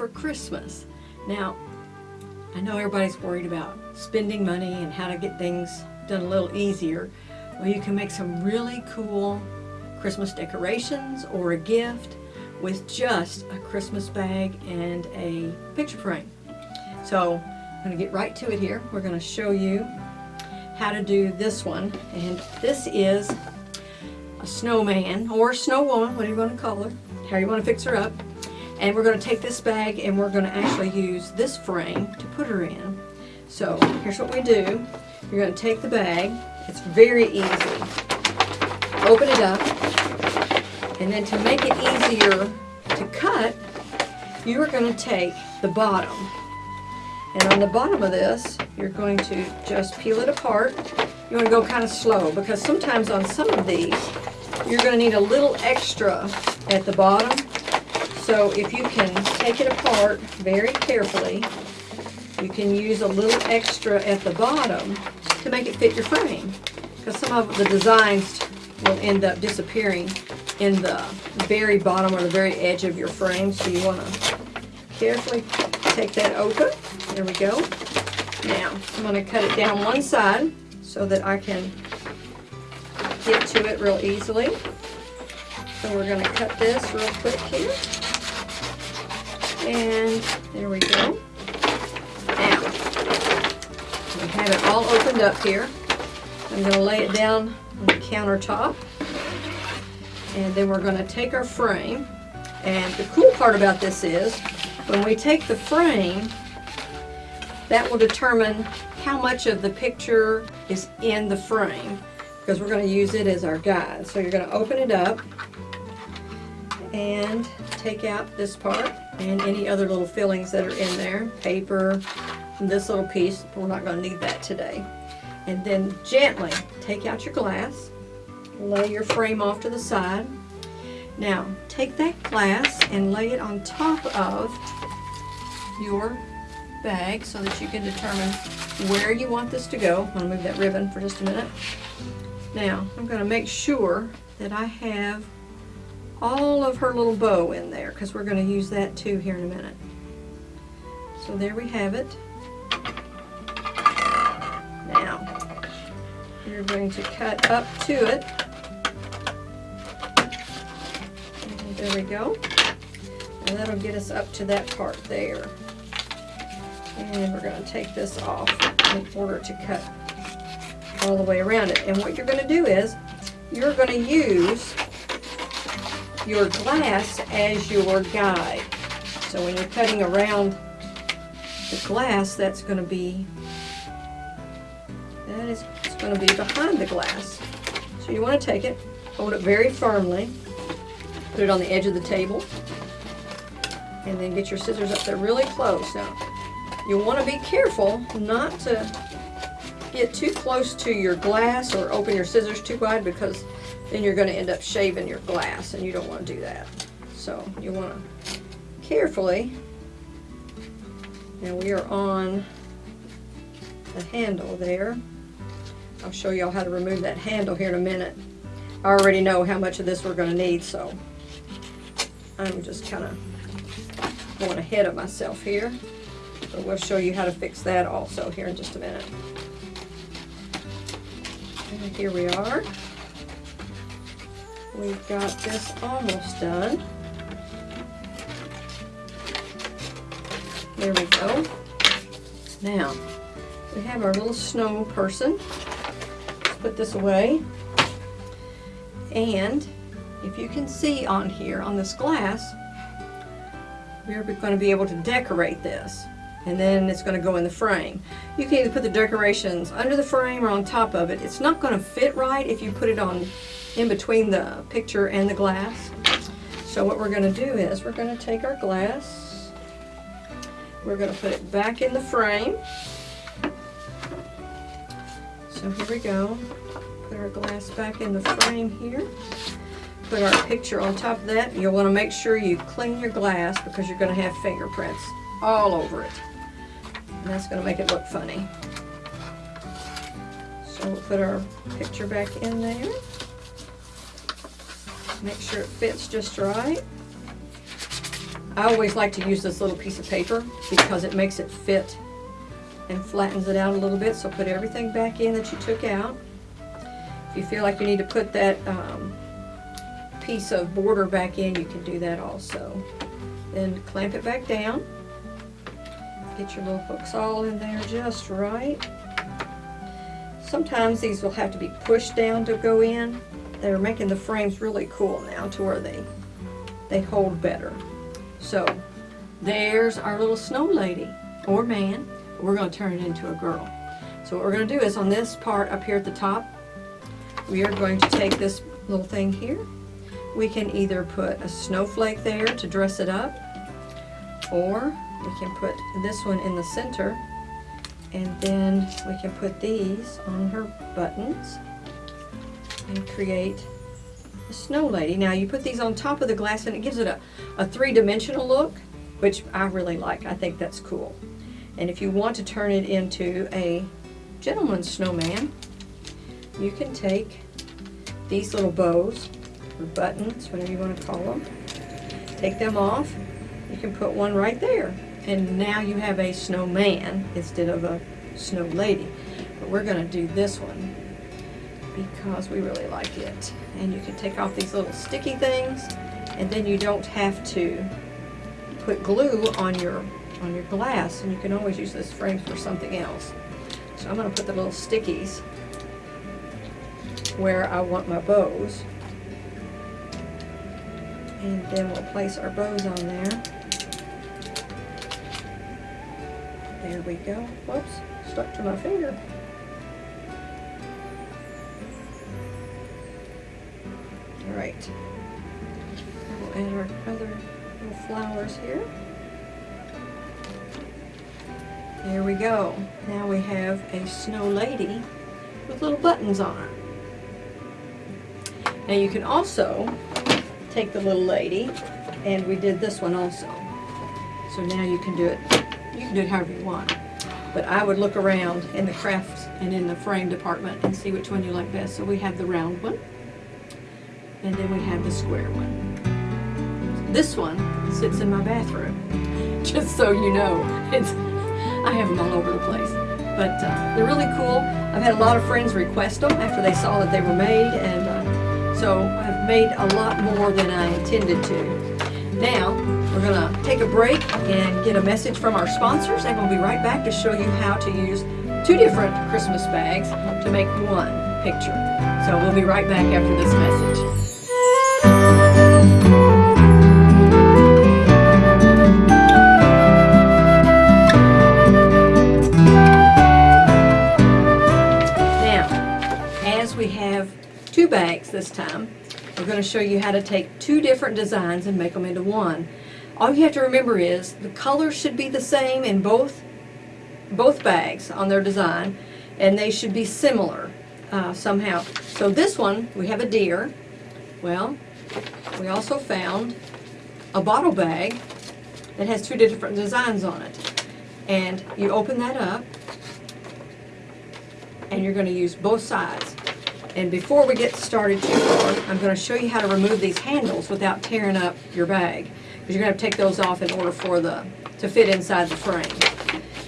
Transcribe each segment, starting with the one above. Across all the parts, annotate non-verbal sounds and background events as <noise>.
for Christmas. Now, I know everybody's worried about spending money and how to get things done a little easier. Well, you can make some really cool Christmas decorations or a gift with just a Christmas bag and a picture frame. So I'm going to get right to it here. We're going to show you how to do this one. And this is a snowman or snow woman, whatever you want to call her, how you want to fix her up. And we're going to take this bag and we're going to actually use this frame to put her in. So here's what we do. You're going to take the bag. It's very easy. Open it up. And then to make it easier to cut, you are going to take the bottom. And on the bottom of this, you're going to just peel it apart. You want to go kind of slow because sometimes on some of these, you're going to need a little extra at the bottom. So if you can take it apart very carefully, you can use a little extra at the bottom to make it fit your frame. Because some of the designs will end up disappearing in the very bottom or the very edge of your frame. So you want to carefully take that open. There we go. Now, I'm going to cut it down one side so that I can get to it real easily. So we're going to cut this real quick here. And there we go. Now, we have it all opened up here. I'm going to lay it down on the countertop. And then we're going to take our frame. And the cool part about this is, when we take the frame, that will determine how much of the picture is in the frame because we're going to use it as our guide. So you're going to open it up and take out this part and any other little fillings that are in there, paper, this little piece, we're not going to need that today. And then gently take out your glass, lay your frame off to the side. Now take that glass and lay it on top of your bag so that you can determine where you want this to go. I'm going to move that ribbon for just a minute. Now, I'm going to make sure that I have all of her little bow in there because we're going to use that too here in a minute. So there we have it. Now, you're going to cut up to it. And there we go. And that'll get us up to that part there. And we're going to take this off in order to cut all the way around it. And what you're going to do is, you're going to use your glass as your guide. So when you're cutting around the glass, that's going to be, that is going to be behind the glass. So you want to take it, hold it very firmly, put it on the edge of the table, and then get your scissors up there really close. Now, You'll want to be careful not to get too close to your glass or open your scissors too wide because then you're going to end up shaving your glass and you don't want to do that. So you want to carefully, now we are on the handle there. I'll show y'all how to remove that handle here in a minute. I already know how much of this we're going to need, so I'm just kind of going ahead of myself here. But we'll show you how to fix that also here in just a minute. And here we are. We've got this almost done. There we go. Now, we have our little snow person. Let's put this away. And if you can see on here, on this glass, we're going to be able to decorate this and then it's going to go in the frame. You can either put the decorations under the frame or on top of it. It's not going to fit right if you put it on in between the picture and the glass. So what we're going to do is we're going to take our glass, we're going to put it back in the frame. So here we go. Put our glass back in the frame here. Put our picture on top of that. You'll want to make sure you clean your glass because you're going to have fingerprints all over it. And that's going to make it look funny. So we'll put our picture back in there. Make sure it fits just right. I always like to use this little piece of paper because it makes it fit and flattens it out a little bit. So put everything back in that you took out. If you feel like you need to put that um, piece of border back in, you can do that also. Then clamp it back down. Get your little hooks all in there just right. Sometimes these will have to be pushed down to go in. They're making the frames really cool now to where they, they hold better. So there's our little snow lady or man. We're going to turn it into a girl. So what we're going to do is on this part up here at the top, we are going to take this little thing here. We can either put a snowflake there to dress it up, or we can put this one in the center, and then we can put these on her buttons and create a snow lady. Now you put these on top of the glass and it gives it a, a three-dimensional look, which I really like. I think that's cool. And if you want to turn it into a gentleman's snowman, you can take these little bows, or buttons, whatever you want to call them, take them off. You can put one right there. And now you have a snowman instead of a snow lady. But we're going to do this one because we really like it. And you can take off these little sticky things and then you don't have to put glue on your on your glass and you can always use this frame for something else. So I'm going to put the little stickies where I want my bows. And then we'll place our bows on there. There we go. Whoops, stuck to my finger. All right. We'll add our other little flowers here. There we go. Now we have a snow lady with little buttons on her. Now you can also take the little lady, and we did this one also. So now you can do it, you can do it however you want. But I would look around in the crafts and in the frame department and see which one you like best. So we have the round one, and then we have the square one. This one sits in my bathroom, <laughs> just so you know. It's I have them all over the place. But uh, they're really cool. I've had a lot of friends request them after they saw that they were made, and uh, so I've made a lot more than I intended to. Now, we're going to take a break and get a message from our sponsors, and we'll be right back to show you how to use two different Christmas bags to make one picture. So we'll be right back after this message. Now as we have two bags this time. We're going to show you how to take two different designs and make them into one. All you have to remember is the colors should be the same in both, both bags on their design and they should be similar uh, somehow. So this one, we have a deer. Well, we also found a bottle bag that has two different designs on it. And you open that up and you're going to use both sides. And before we get started too far, I'm going to show you how to remove these handles without tearing up your bag. Because you're going to take those off in order for the to fit inside the frame.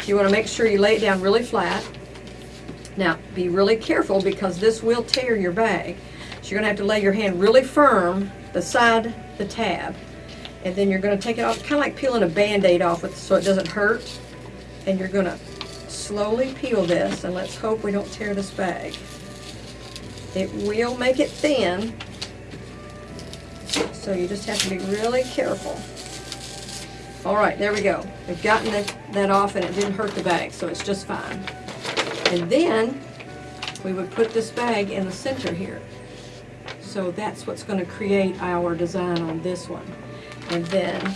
You want to make sure you lay it down really flat. Now, be really careful because this will tear your bag. So you're going to have to lay your hand really firm beside the tab. And then you're going to take it off, kind of like peeling a Band-Aid off with, so it doesn't hurt. And you're going to slowly peel this, and let's hope we don't tear this bag. It will make it thin, so you just have to be really careful. All right, there we go. We've gotten that, that off and it didn't hurt the bag, so it's just fine. And then we would put this bag in the center here. So that's what's going to create our design on this one. And then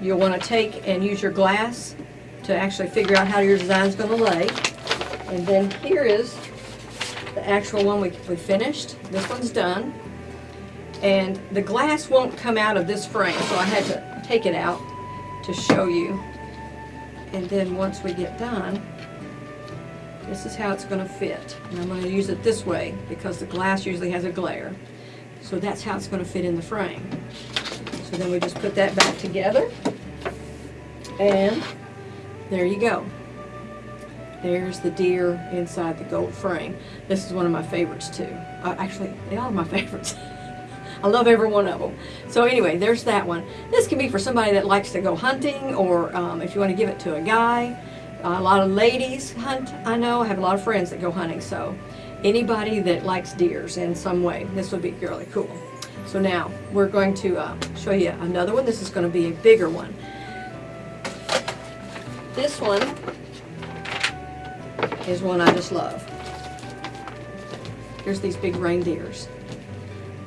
you'll want to take and use your glass to actually figure out how your design is going to lay. And then here is the actual one we, we finished. This one's done. And the glass won't come out of this frame, so I had to take it out to show you. And then once we get done, this is how it's going to fit. And I'm going to use it this way because the glass usually has a glare. So that's how it's going to fit in the frame. So then we just put that back together. And there you go. There's the deer inside the gold frame. This is one of my favorites too. Uh, actually, they are my <laughs> favorites. I love every one of them. So anyway, there's that one. This can be for somebody that likes to go hunting or um, if you want to give it to a guy. Uh, a lot of ladies hunt, I know. I have a lot of friends that go hunting. So anybody that likes deers in some way, this would be really cool. So now we're going to uh, show you another one. This is going to be a bigger one. This one is one I just love. Here's these big reindeers.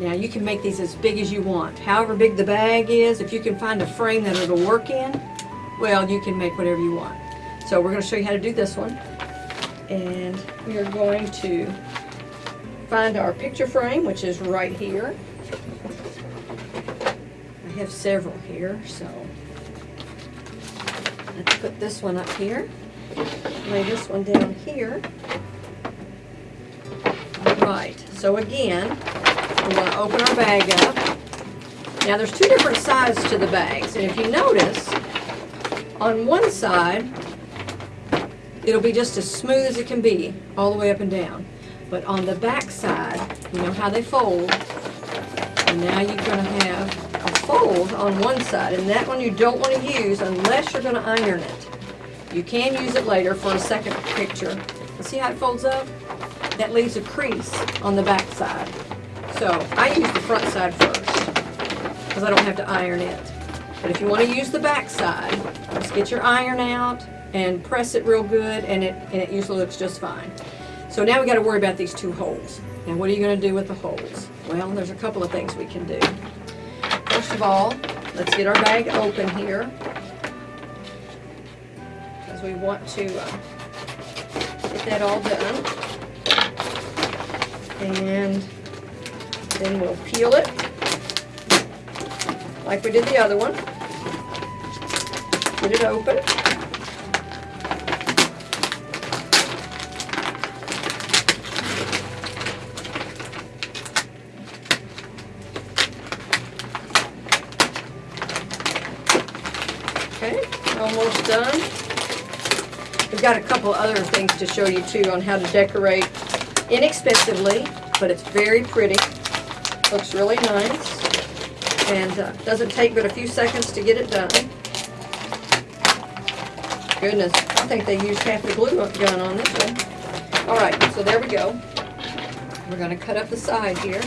Now you can make these as big as you want. However big the bag is, if you can find a frame that it'll work in, well, you can make whatever you want. So we're going to show you how to do this one. And we are going to find our picture frame, which is right here. I have several here, so let's put this one up here. Lay this one down here. All right, so again, we're going to open our bag up. Now there's two different sides to the bags, and if you notice, on one side, it'll be just as smooth as it can be, all the way up and down. But on the back side, you know how they fold, and now you're going to have a fold on one side, and that one you don't want to use unless you're going to iron it. You can use it later for a second picture. See how it folds up? That leaves a crease on the back side. So I use the front side first because I don't have to iron it. But if you want to use the back side, just get your iron out and press it real good and it, and it usually looks just fine. So now we got to worry about these two holes. And what are you going to do with the holes? Well, there's a couple of things we can do. First of all, let's get our bag open here because we want to uh, get that all done. And then we'll peel it like we did the other one. Get it open. Okay, almost done. We've got a couple other things to show you too on how to decorate inexpensively, but it's very pretty. Looks really nice and uh, doesn't take but a few seconds to get it done. Goodness, I think they used half the glue gun on this one. All right, so there we go. We're going to cut up the side here.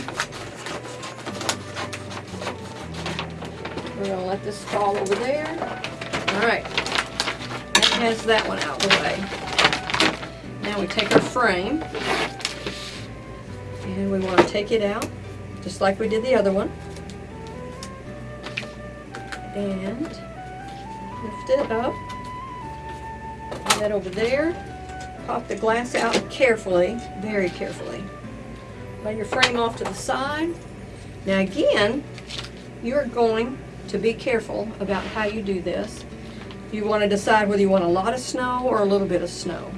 We're going to let this fall over there. All right, that has that one out of the way. Now we take our frame and we want to take it out just like we did the other one. And lift it up. Put that over there. Pop the glass out carefully, very carefully. Lay your frame off to the side. Now again, you're going to be careful about how you do this. You want to decide whether you want a lot of snow or a little bit of snow.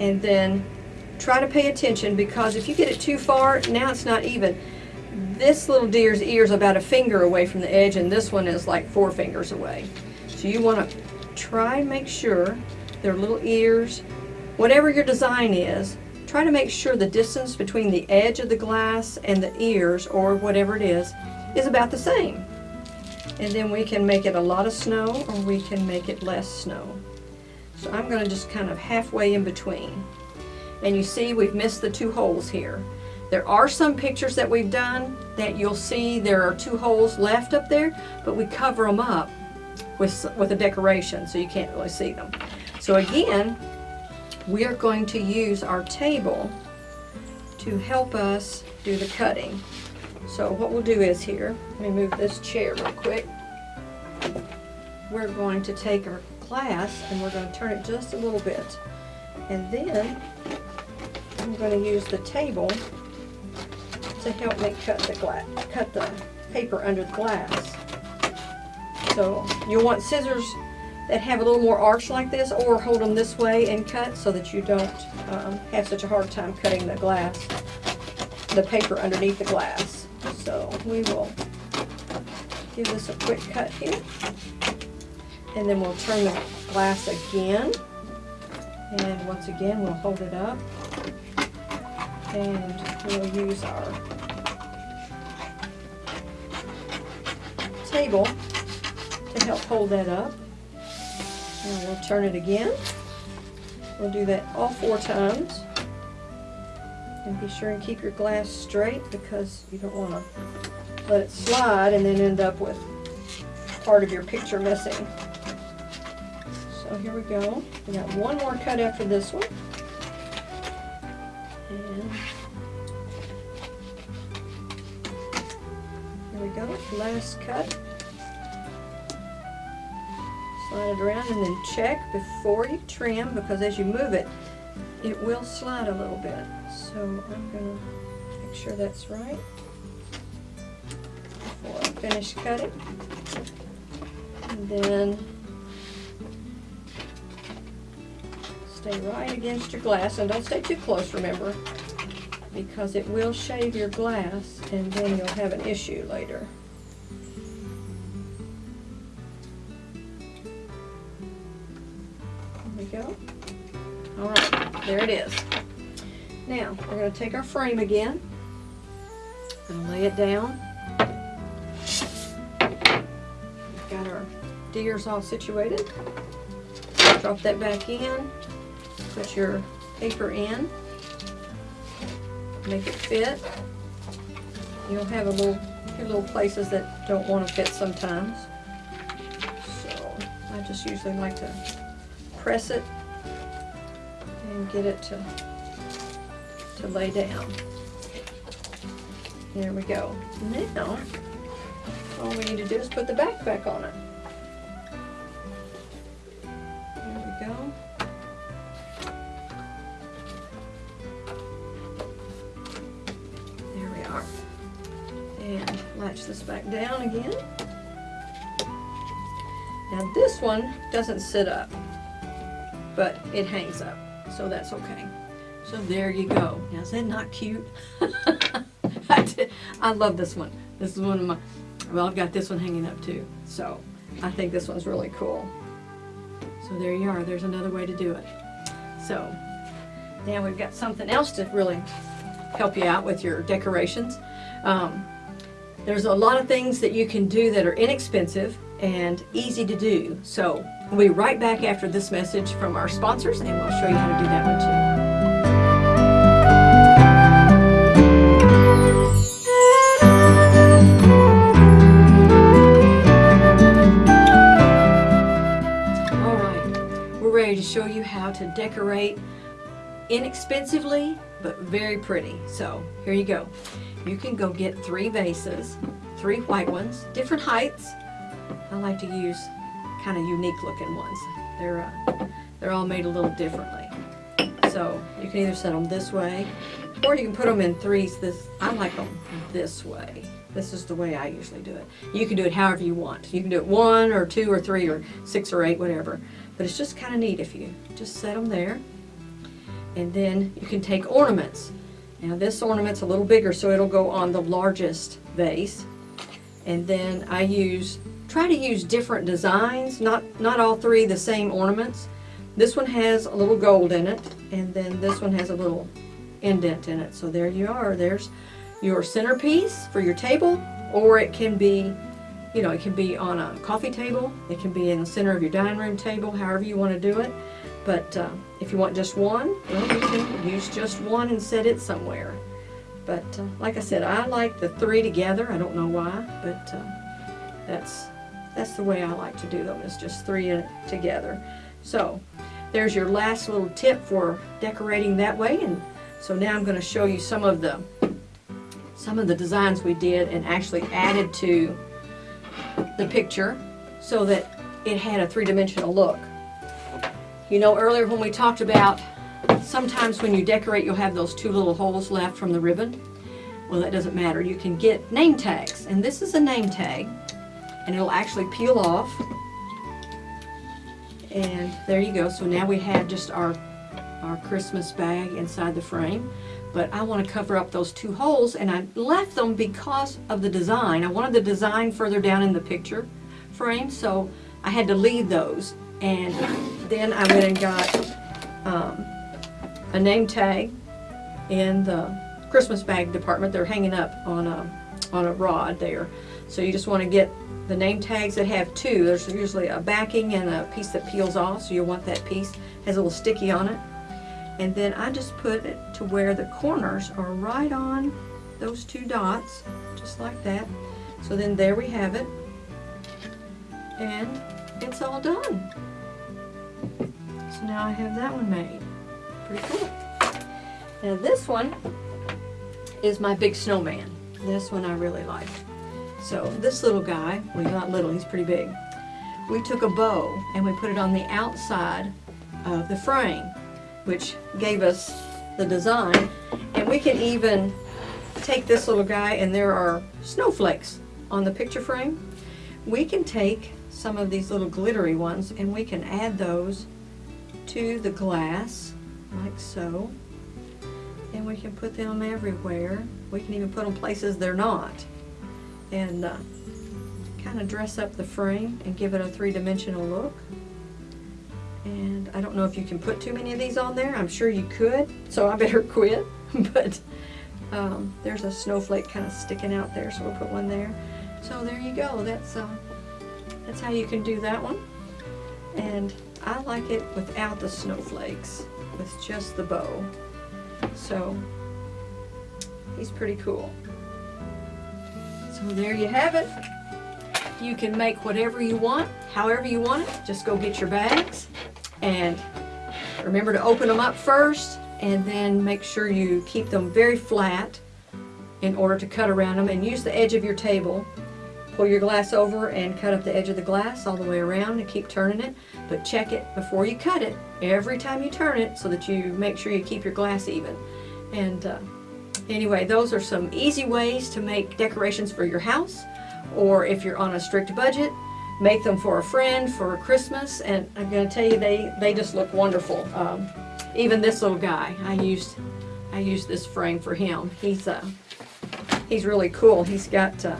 And then try to pay attention because if you get it too far, now it's not even this little deer's ear is about a finger away from the edge and this one is like four fingers away. So you want to try and make sure their little ears, whatever your design is, try to make sure the distance between the edge of the glass and the ears or whatever it is, is about the same. And then we can make it a lot of snow or we can make it less snow. So I'm going to just kind of halfway in between. And you see we've missed the two holes here. There are some pictures that we've done that you'll see there are two holes left up there, but we cover them up with, with a decoration so you can't really see them. So again, we are going to use our table to help us do the cutting. So what we'll do is here, let me move this chair real quick. We're going to take our glass and we're going to turn it just a little bit. And then I'm going to use the table to help me cut the glass, cut the paper under the glass. So you'll want scissors that have a little more arch like this or hold them this way and cut so that you don't um, have such a hard time cutting the glass, the paper underneath the glass. So we will give this a quick cut here. And then we'll turn the glass again. And once again, we'll hold it up. And we'll use our table to help hold that up. We'll turn it again. We'll do that all four times. And be sure and keep your glass straight because you don't want to let it slide and then end up with part of your picture missing. So here we go. We got one more cut after this one. And here we go, last cut. Slide it around and then check before you trim because as you move it, it will slide a little bit. So I'm gonna make sure that's right before I finish cutting. And then stay right against your glass and don't stay too close, remember, because it will shave your glass and then you'll have an issue later. It is. Now, we're going to take our frame again and lay it down. We've got our deers all situated. Drop that back in. Put your paper in. Make it fit. You'll have a little, your little places that don't want to fit sometimes. So, I just usually like to press it and get it to, to lay down. There we go. Now, all we need to do is put the back back on it. There we go. There we are. And latch this back down again. Now this one doesn't sit up, but it hangs up, so that's okay. So there you go. Now is that not cute? <laughs> I, did, I love this one. This is one of my, well I've got this one hanging up too. So I think this one's really cool. So there you are, there's another way to do it. So now we've got something else to really help you out with your decorations. Um, there's a lot of things that you can do that are inexpensive and easy to do. So we'll be right back after this message from our sponsors and we'll show you how to do that one too. All right, we're ready to show you how to decorate inexpensively but very pretty. So here you go. You can go get three vases, three white ones, different heights. I like to use kind of unique looking ones. They're, uh, they're all made a little differently. So you can either set them this way or you can put them in threes. This I like them this way. This is the way I usually do it. You can do it however you want. You can do it one or two or three or six or eight, whatever. But it's just kind of neat if you just set them there. And then you can take ornaments. Now this ornament's a little bigger so it'll go on the largest vase. And then I use, try to use different designs, not, not all three the same ornaments. This one has a little gold in it and then this one has a little indent in it. So there you are. There's your centerpiece for your table or it can be, you know, it can be on a coffee table. It can be in the center of your dining room table, however you want to do it. But uh, if you want just one, well, you can use just one and set it somewhere. But uh, like I said, I like the three together. I don't know why, but uh, that's that's the way I like to do them. Is just three in together. So there's your last little tip for decorating that way. And so now I'm going to show you some of the some of the designs we did and actually added to the picture so that it had a three-dimensional look. You know, earlier when we talked about sometimes when you decorate, you'll have those two little holes left from the ribbon. Well, that doesn't matter. You can get name tags, and this is a name tag, and it'll actually peel off. And there you go. So now we have just our, our Christmas bag inside the frame. but I want to cover up those two holes and I left them because of the design. I wanted the design further down in the picture frame so I had to leave those and then I went and got um, a name tag in the Christmas bag department. They're hanging up on a, on a rod there. So you just want to get the name tags that have two. There's usually a backing and a piece that peels off, so you'll want that piece. Has a little sticky on it. And then I just put it to where the corners are right on those two dots, just like that. So then there we have it. And it's all done. So now I have that one made. Pretty cool. Now this one is my big snowman. This one I really like. So this little guy, well he's not little, he's pretty big. We took a bow and we put it on the outside of the frame, which gave us the design. And we can even take this little guy and there are snowflakes on the picture frame. We can take some of these little glittery ones and we can add those to the glass like so and we can put them everywhere we can even put them places they're not and uh, kind of dress up the frame and give it a three-dimensional look. And I don't know if you can put too many of these on there. I'm sure you could so I better <laughs> quit. But um, there's a snowflake kind of sticking out there so we'll put one there. So there you go. That's uh, that's how you can do that one. And I like it without the snowflakes with just the bow. So he's pretty cool so there you have it. You can make whatever you want however you want it. Just go get your bags and remember to open them up first and then make sure you keep them very flat in order to cut around them. And use the edge of your table. Pull your glass over and cut up the edge of the glass all the way around and keep turning it. But check it before you cut it. Every time you turn it so that you make sure you keep your glass even. And uh, anyway those are some easy ways to make decorations for your house or if you're on a strict budget make them for a friend for Christmas and I'm going to tell you they they just look wonderful. Um, even this little guy I used I used this frame for him. He's uh, he's really cool. He's got uh,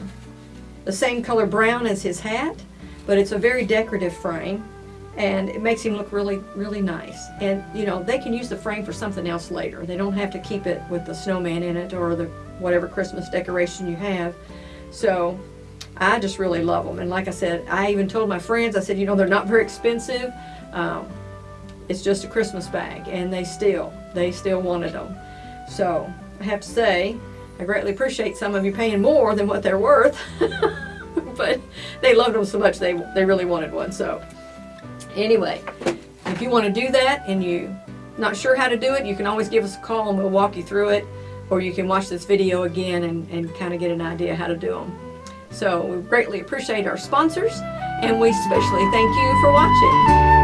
the same color brown as his hat, but it's a very decorative frame and it makes him look really, really nice. And you know, they can use the frame for something else later. They don't have to keep it with the snowman in it or the whatever Christmas decoration you have. So I just really love them. And like I said, I even told my friends, I said, you know, they're not very expensive. Um, it's just a Christmas bag and they still, they still wanted them. So I have to say, I greatly appreciate some of you paying more than what they're worth, <laughs> but they loved them so much they, they really wanted one. So anyway, if you want to do that and you not sure how to do it, you can always give us a call and we'll walk you through it, or you can watch this video again and, and kind of get an idea how to do them. So we greatly appreciate our sponsors, and we especially thank you for watching.